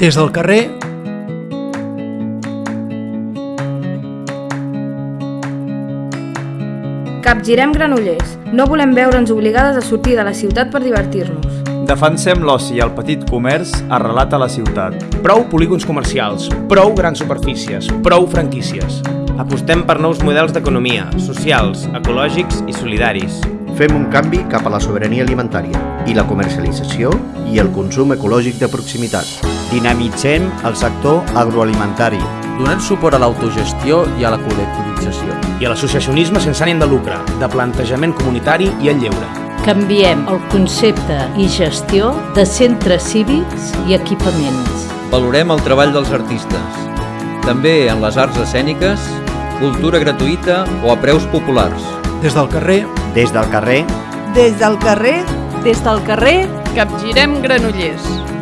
Des del carrer Capgirem Granollers. No volem veure'ns obligades a sortir de la ciutat per divertir-nos. Defensem l'oci i el petit comerç arrelat a la ciutat. Prou polígons comercials, prou grans superfícies, prou franquícies. Apostem per nous models d'economia, socials, ecològics i solidaris. Fem un canvi cap a la sobirania alimentària i la comercialització i el consum ecològic de proximitat. Dinamitzem el sector agroalimentari. Donem suport a l'autogestió i a la col·lectivització. I a l'associacionisme sense ànim de lucre, de plantejament comunitari i en lleure. Canviem el concepte i gestió de centres cívics i equipaments. Valorem el treball dels artistes, també en les arts escèniques, cultura gratuïta o a preus populars. Des del carrer. Des del carrer. Des del carrer. Des del carrer Capgirem Granollers.